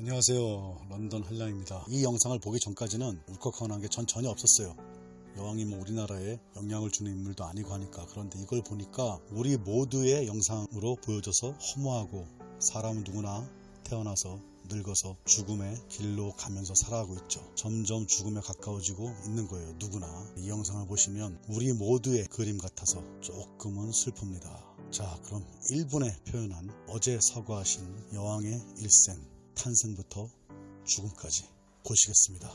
안녕하세요. 런던 한량입니다. 이 영상을 보기 전까지는 울컥하는 게 전 전혀 없었어요. 여왕이 뭐 우리나라에 영향을 주는 인물도 아니고 하니까. 그런데 이걸 보니까 우리 모두의 영상으로 보여져서 허무하고 사람은 누구나 태어나서 늙어서 죽음의 길로 가면서 살아가고 있죠. 점점 죽음에 가까워지고 있는 거예요. 누구나. 이 영상을 보시면 우리 모두의 그림 같아서 조금은 슬픕니다. 자 그럼 1분에 표현한 어제 서거하신 여왕의 일생 탄생부터 죽음까지 보시겠습니다.